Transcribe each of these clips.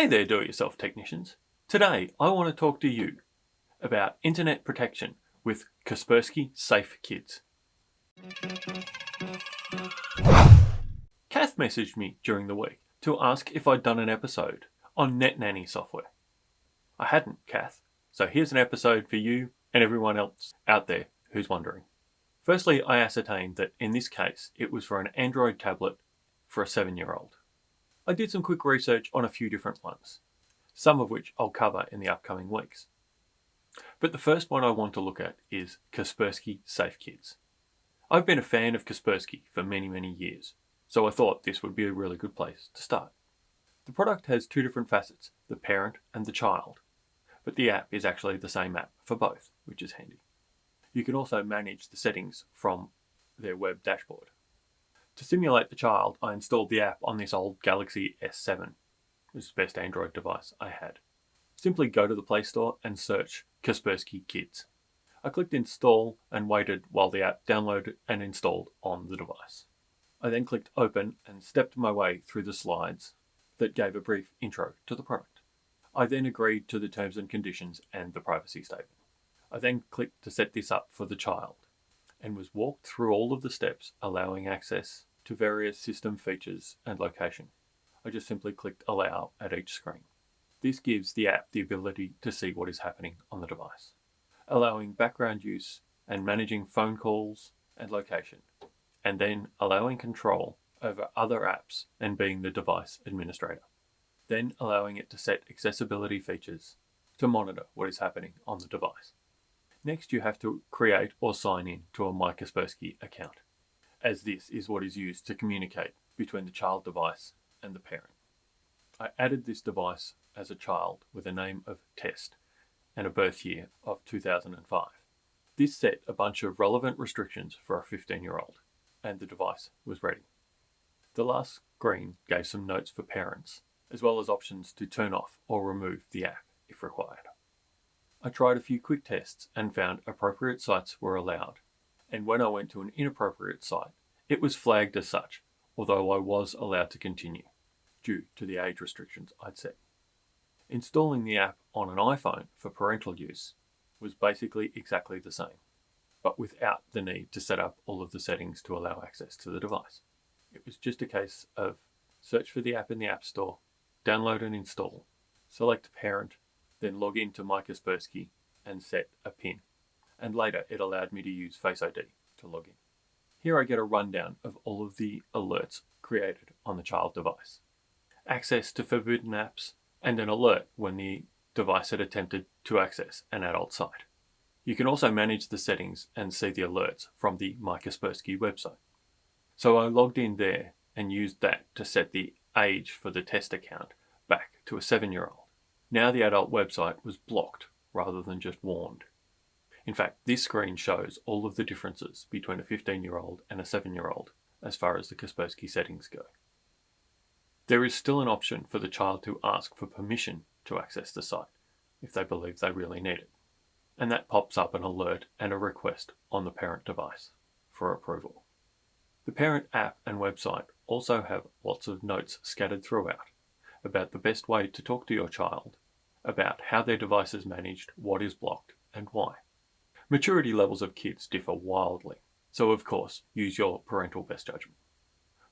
Hey there do-it-yourself technicians. Today I want to talk to you about internet protection with Kaspersky Safe Kids. Kath messaged me during the week to ask if I'd done an episode on NetNanny software. I hadn't, Kath, so here's an episode for you and everyone else out there who's wondering. Firstly, I ascertained that in this case it was for an Android tablet for a 7-year-old. I did some quick research on a few different ones, some of which I'll cover in the upcoming weeks. But the first one I want to look at is Kaspersky Safe Kids. I've been a fan of Kaspersky for many, many years, so I thought this would be a really good place to start. The product has two different facets, the parent and the child, but the app is actually the same app for both, which is handy. You can also manage the settings from their web dashboard. To simulate the child, I installed the app on this old Galaxy S7. It was the best Android device I had. Simply go to the Play Store and search Kaspersky Kids. I clicked install and waited while the app downloaded and installed on the device. I then clicked open and stepped my way through the slides that gave a brief intro to the product. I then agreed to the terms and conditions and the privacy statement. I then clicked to set this up for the child and was walked through all of the steps allowing access to various system features and location. I just simply clicked allow at each screen. This gives the app the ability to see what is happening on the device, allowing background use and managing phone calls and location, and then allowing control over other apps and being the device administrator. Then allowing it to set accessibility features to monitor what is happening on the device. Next, you have to create or sign in to a My Kaspersky account as this is what is used to communicate between the child device and the parent. I added this device as a child with a name of Test and a birth year of 2005. This set a bunch of relevant restrictions for a 15 year old and the device was ready. The last screen gave some notes for parents as well as options to turn off or remove the app if required. I tried a few quick tests and found appropriate sites were allowed and when I went to an inappropriate site, it was flagged as such, although I was allowed to continue, due to the age restrictions I'd set. Installing the app on an iPhone for parental use was basically exactly the same, but without the need to set up all of the settings to allow access to the device. It was just a case of search for the app in the App Store, download and install, select parent, then log into My Kaspersky and set a PIN and later it allowed me to use Face ID to log in. Here I get a rundown of all of the alerts created on the child device. Access to forbidden apps and an alert when the device had attempted to access an adult site. You can also manage the settings and see the alerts from the My Kaspersky website. So I logged in there and used that to set the age for the test account back to a 7-year-old. Now the adult website was blocked rather than just warned. In fact, this screen shows all of the differences between a 15-year-old and a 7-year-old as far as the Kaspersky settings go. There is still an option for the child to ask for permission to access the site if they believe they really need it. And that pops up an alert and a request on the parent device for approval. The parent app and website also have lots of notes scattered throughout about the best way to talk to your child about how their device is managed, what is blocked, and why. Maturity levels of kids differ wildly, so of course use your parental best judgment.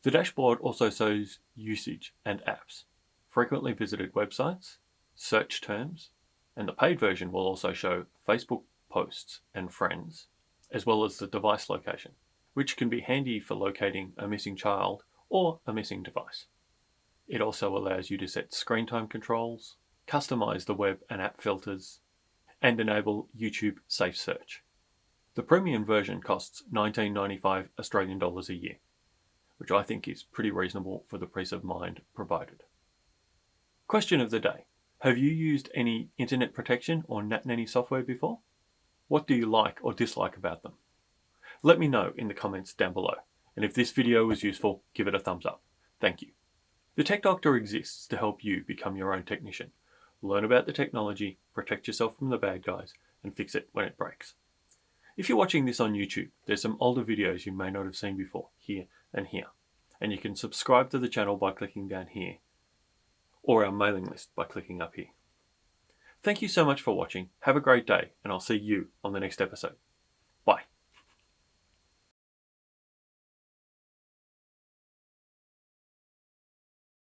The dashboard also shows usage and apps, frequently visited websites, search terms, and the paid version will also show Facebook posts and friends, as well as the device location, which can be handy for locating a missing child or a missing device. It also allows you to set screen time controls, customize the web and app filters, and enable YouTube Safe Search. The premium version costs 19.95 Australian dollars a year, which I think is pretty reasonable for the peace of mind provided. Question of the day. Have you used any internet protection or NetNanny software before? What do you like or dislike about them? Let me know in the comments down below, and if this video was useful, give it a thumbs up. Thank you. The Tech Doctor exists to help you become your own technician learn about the technology, protect yourself from the bad guys, and fix it when it breaks. If you're watching this on YouTube, there's some older videos you may not have seen before, here and here. And you can subscribe to the channel by clicking down here. or our mailing list by clicking up here. Thank you so much for watching. Have a great day, and I'll see you on the next episode.